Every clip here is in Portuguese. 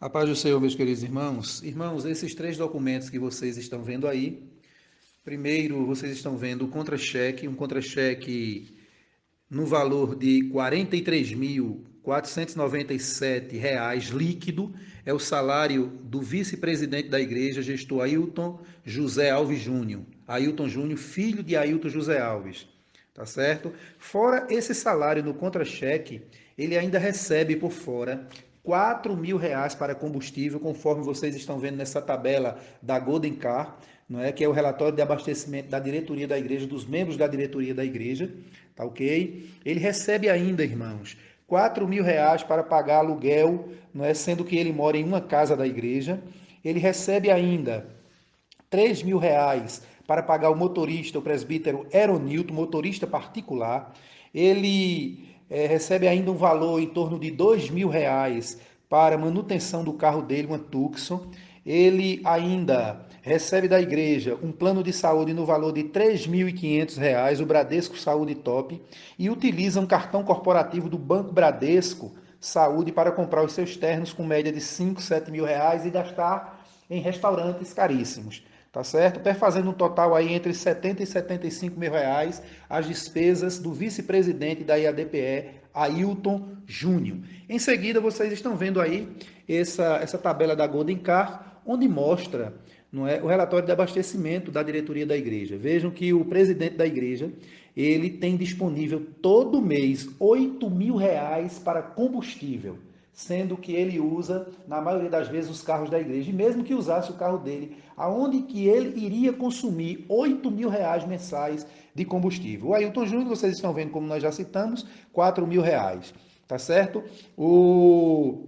A paz do Senhor, meus queridos irmãos. Irmãos, esses três documentos que vocês estão vendo aí, primeiro vocês estão vendo o contra-cheque, um contra-cheque no valor de R$ 43.497 líquido, é o salário do vice-presidente da igreja, gestor Ailton José Alves Júnior. Ailton Júnior, filho de Ailton José Alves. Tá certo? Fora esse salário no contra-cheque, ele ainda recebe por fora 4 mil reais para combustível, conforme vocês estão vendo nessa tabela da Golden Car, não é? que é o relatório de abastecimento da diretoria da igreja, dos membros da diretoria da igreja, tá ok? Ele recebe ainda, irmãos, 4 mil reais para pagar aluguel, não é? sendo que ele mora em uma casa da igreja. Ele recebe ainda 3 mil reais para pagar o motorista, o presbítero Eronilton, motorista particular. Ele é, recebe ainda um valor em torno de dois mil reais para manutenção do carro dele, uma Tucson. Ele ainda recebe da igreja um plano de saúde no valor de R$ 3.500, o Bradesco Saúde Top, e utiliza um cartão corporativo do Banco Bradesco Saúde para comprar os seus ternos com média de 5, 7 mil reais e gastar em restaurantes caríssimos tá certo? Perfazendo um total aí entre 70 e 75 mil reais as despesas do vice-presidente da IADPE, Ailton Júnior. Em seguida, vocês estão vendo aí essa, essa tabela da Golden Car, onde mostra não é, o relatório de abastecimento da diretoria da igreja. Vejam que o presidente da igreja, ele tem disponível todo mês 8 mil reais para combustível sendo que ele usa, na maioria das vezes, os carros da igreja. E mesmo que usasse o carro dele, aonde que ele iria consumir 8 mil reais mensais de combustível. O Ailton Júnior, vocês estão vendo como nós já citamos, 4 mil reais, tá certo? O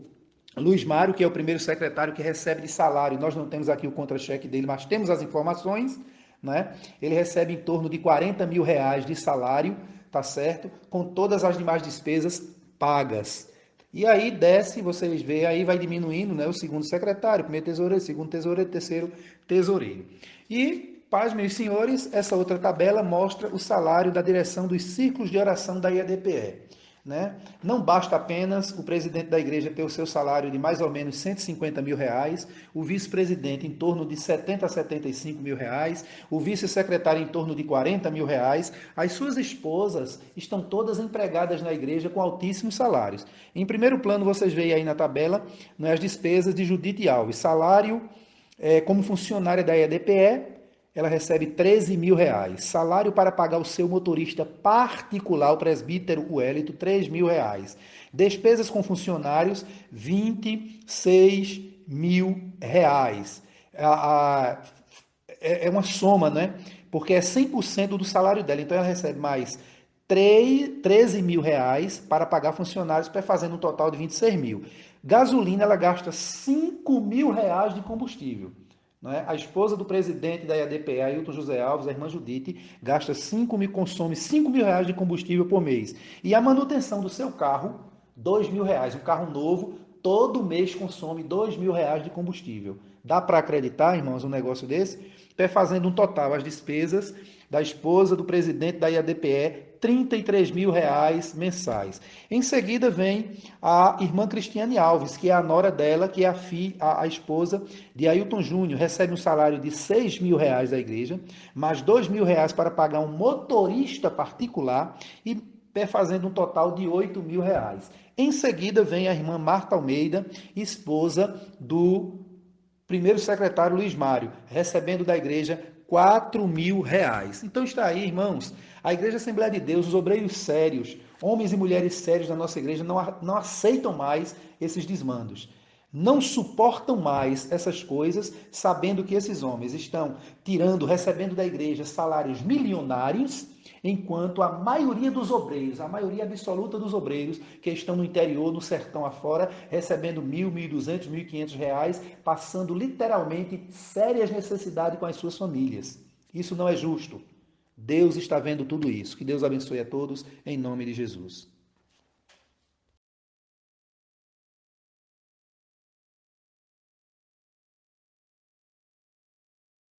Luiz Mário, que é o primeiro secretário que recebe de salário, nós não temos aqui o contra-cheque dele, mas temos as informações, né? Ele recebe em torno de 40 mil reais de salário, tá certo? Com todas as demais despesas pagas. E aí desce, vocês veem, aí vai diminuindo né, o segundo secretário, primeiro tesoureiro, segundo tesoureiro, terceiro tesoureiro. E, paz, meus senhores, essa outra tabela mostra o salário da direção dos círculos de oração da IADPE. Né? Não basta apenas o presidente da igreja ter o seu salário de mais ou menos 150 mil reais, o vice-presidente em torno de 70 a 75 mil reais, o vice-secretário em torno de 40 mil reais. As suas esposas estão todas empregadas na igreja com altíssimos salários. Em primeiro plano, vocês veem aí na tabela né, as despesas de Judite Alves. Salário é, como funcionária da EDPE, ela recebe 13 mil reais. Salário para pagar o seu motorista particular, o presbítero Wellington, 3 mil reais. Despesas com funcionários, 26 mil reais. É, é uma soma, né? Porque é 100% do salário dela. Então ela recebe mais 3, 13 mil reais para pagar funcionários, fazendo um total de 26 mil. Gasolina, ela gasta 5 mil reais de combustível. É? A esposa do presidente da IADPE, Ailton José Alves, a irmã Judite, gasta 5 mil, consome 5 mil reais de combustível por mês. E a manutenção do seu carro, 2 mil reais. Um carro novo, todo mês consome 2 mil reais de combustível. Dá para acreditar, irmãos, um negócio desse? Até fazendo um total, as despesas da esposa do presidente da IADPE, 33 mil reais mensais. Em seguida vem a irmã Cristiane Alves, que é a nora dela, que é a, fi, a, a esposa de Ailton Júnior, recebe um salário de 6 mil reais da igreja, mais 2 mil reais para pagar um motorista particular e fazendo um total de 8 mil reais. Em seguida vem a irmã Marta Almeida, esposa do primeiro secretário Luiz Mário, recebendo da igreja 4 mil reais. Então está aí, irmãos, a Igreja Assembleia de Deus, os obreiros sérios, homens e mulheres sérios da nossa igreja, não, não aceitam mais esses desmandos. Não suportam mais essas coisas, sabendo que esses homens estão tirando, recebendo da igreja salários milionários, enquanto a maioria dos obreiros, a maioria absoluta dos obreiros que estão no interior, no sertão afora, recebendo mil, mil duzentos, mil quinhentos reais, passando literalmente sérias necessidades com as suas famílias. Isso não é justo. Deus está vendo tudo isso. Que Deus abençoe a todos, em nome de Jesus.